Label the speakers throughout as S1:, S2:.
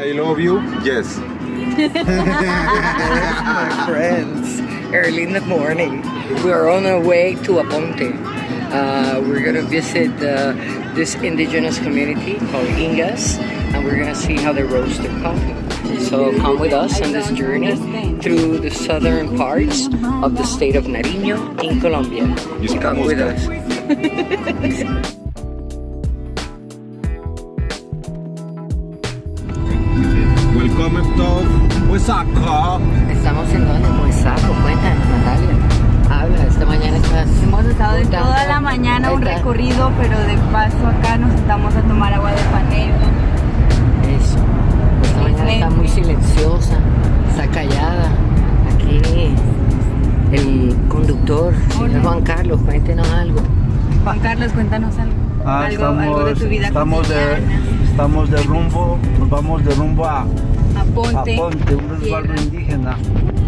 S1: I love you. Yes.
S2: my friends, early in the morning. We're on our way to Aponte. Uh, we're gonna visit uh, this indigenous community called Ingas, and we're gonna see how they roast their coffee. So come with us on this journey through the southern parts of the state of Nariño in Colombia. Come with us.
S1: Huesaca.
S2: Estamos en donde, Moisaco, cuéntanos Natalia. Habla, esta mañana estás...
S3: Hemos estado de toda la mañana un recorrido, pero de paso acá nos sentamos a tomar agua de panela.
S2: Eso. Esta mañana está muy silenciosa, está callada. Aquí el conductor, señor Juan Carlos, cuéntenos algo.
S3: Juan Carlos, cuéntanos algo.
S4: Ah,
S3: algo,
S4: estamos,
S3: algo de tu vida
S4: estamos de, estamos de rumbo, nos vamos de rumbo a,
S3: Aponte,
S4: Ponte, un resguardo indígena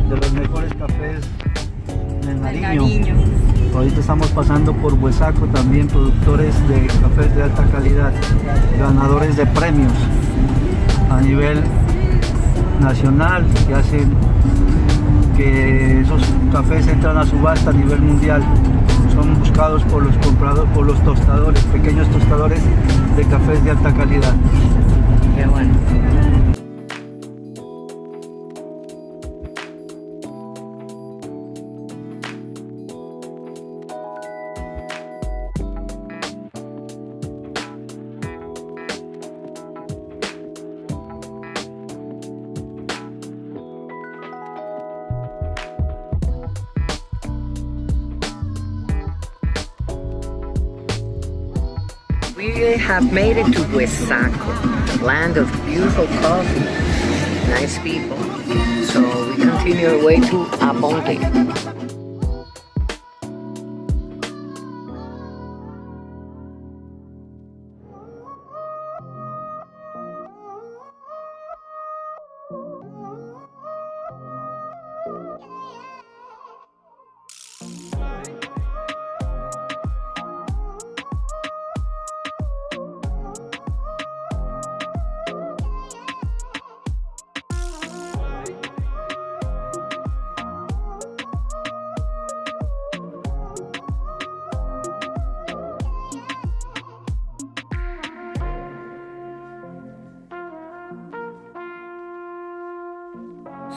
S4: de los mejores cafés del
S3: del
S4: Nariño.
S3: Nariño.
S4: Ahorita estamos pasando por Huesaco, también productores de cafés de alta calidad, ganadores de premios a nivel nacional que hacen que esos cafés entran a subasta a nivel mundial. Son buscados por los compradores, por los tostadores, pequeños tostadores de cafés de alta calidad.
S2: We have made it to Huesaco, land of beautiful coffee, nice people. So we continue our way to Aponte.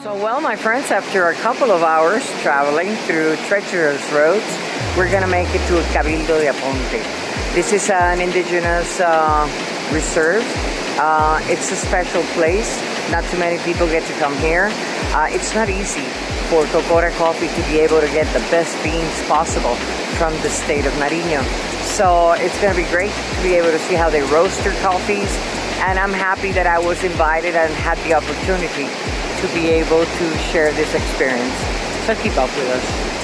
S2: So well, my friends, after a couple of hours traveling through treacherous roads, we're gonna make it to Cabildo de Aponte. This is an indigenous uh, reserve. Uh, it's a special place. Not too many people get to come here. Uh, it's not easy for Cocora Coffee to be able to get the best beans possible from the state of Nariño. So it's gonna be great to be able to see how they roast their coffees. And I'm happy that I was invited and had the opportunity to be able to share this experience. So keep up with us.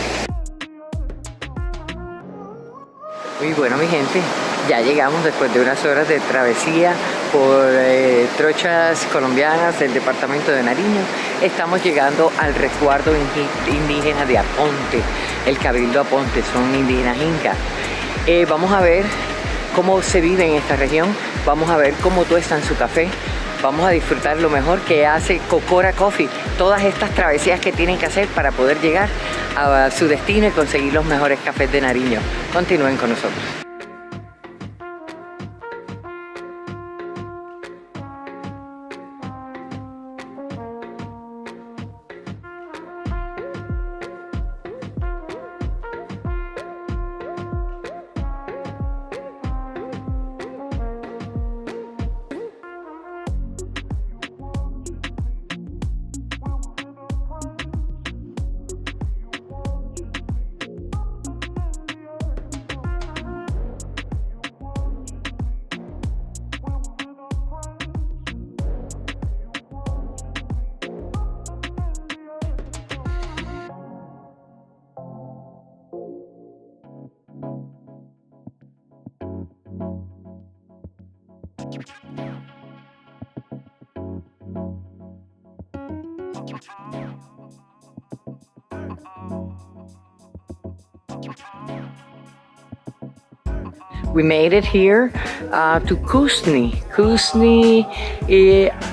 S2: Muy bueno mi gente, ya llegamos después de unas horas de travesía por eh, trochas colombianas del departamento de Nariño. Estamos llegando al resguardo indígena de Aponte, el Cabildo Aponte, son indígenas incas. Eh, vamos a ver cómo se vive en esta región, vamos a ver cómo tuestan su café, vamos a disfrutar lo mejor que hace Cocora Coffee, todas estas travesías que tienen que hacer para poder llegar a su destino y conseguir los mejores cafés de Nariño. Continúen con nosotros. We made it here uh, to Kusni. Kusni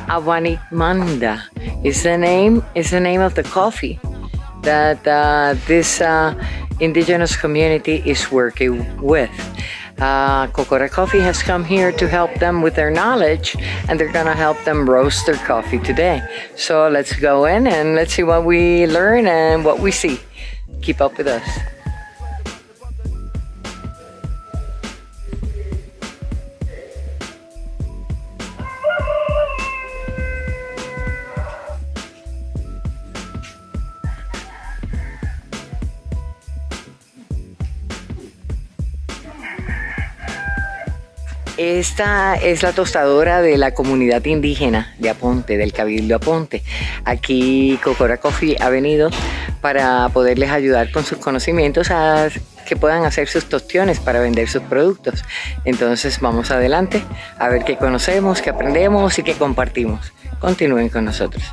S2: Avanikmanda is the name is the name of the coffee that uh, this uh, indigenous community is working with. Uh, Kokora Coffee has come here to help them with their knowledge and they're gonna help them roast their coffee today. So let's go in and let's see what we learn and what we see. Keep up with us. Esta es la tostadora de la comunidad indígena de Aponte, del Cabildo Aponte. Aquí Cocora Coffee ha venido para poderles ayudar con sus conocimientos a que puedan hacer sus tostiones para vender sus productos. Entonces vamos adelante a ver qué conocemos, qué aprendemos y qué compartimos. Continúen con nosotros.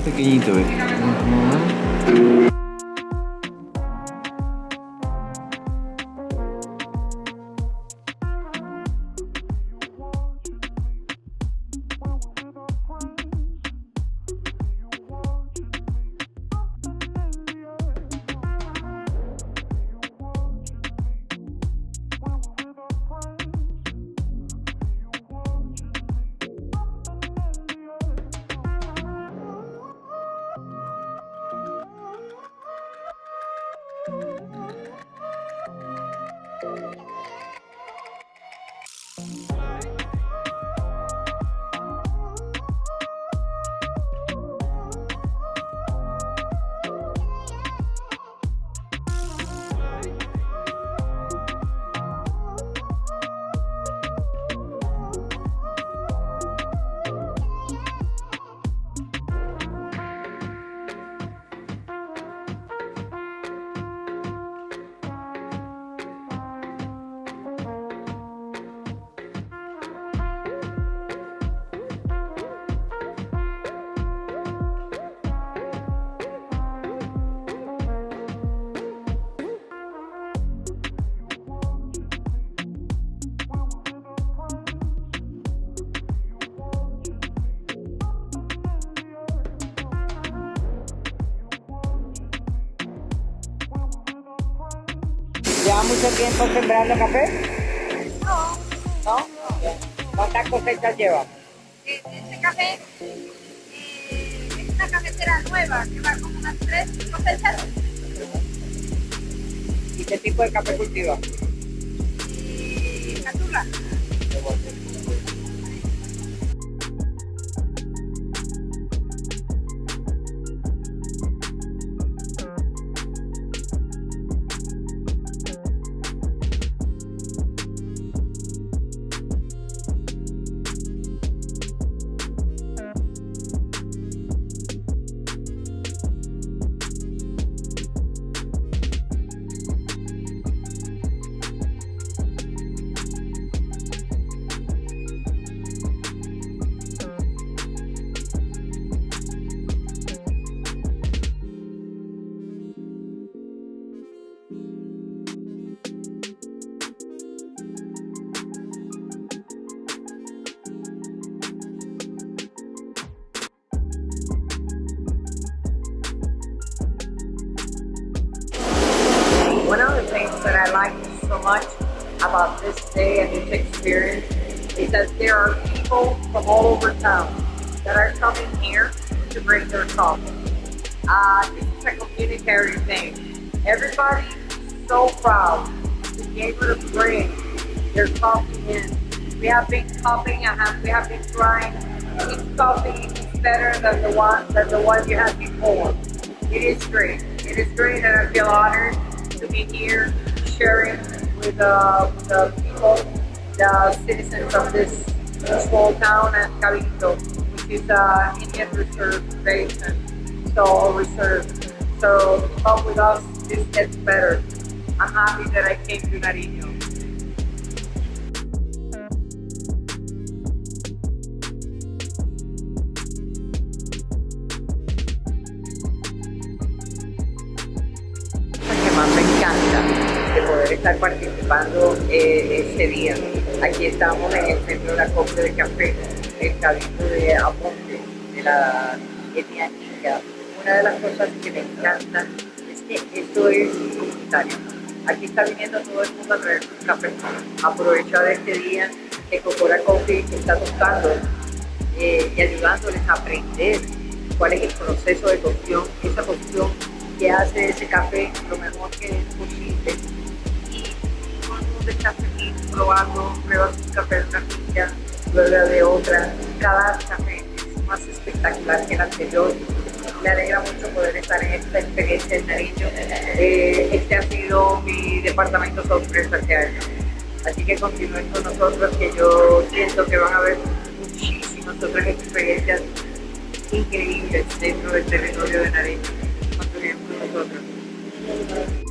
S1: I'm taking it away. Mm -hmm.
S2: ¿Lleva mucho tiempo sembrando café? No. ¿No? ¿Cuántas cosechas lleva?
S3: Este café eh, es una cafetera nueva que va como unas tres cosechas
S2: ¿Y qué tipo de café cultiva?
S3: catula.
S2: I like so much about this day and this experience is that there are people from all over town that are coming here to bring their coffee. Uh, this is a community thing. Everybody is so proud to be able to bring their coffee in. We have been copying we have been trying. Each coffee is better than the one than the one you had before. It is great. It is great and I feel honored to be here sharing with uh, the people, the citizens of this small town and Cabildo, which is uh, Indian Reserve Basin, so reserve. So come with us, this gets better. I'm happy that I came to Nariño. Participando eh, día. Aquí estamos en el centro de la copia de café, el cabildo de Aponte, de la etnia Inca. Una de las cosas que me encantan es que esto es comunitario. Aquí está viniendo todo el mundo a traer sus café. Aprovechar este día que Cocora Coffee está tocando eh, y ayudándoles a aprender cuál es el proceso de cocción, esa cocción que hace ese café lo mejor probando, prueba su café de finca, luego de otra. Cada café es más espectacular que el anterior. Me alegra mucho poder estar en esta experiencia en Nariño. Eh, este ha sido mi departamento sorpresa este año. Así que continúen con nosotros, que yo siento que van a haber muchísimas otras experiencias increíbles dentro del territorio de Nariño. Continúen con nosotros.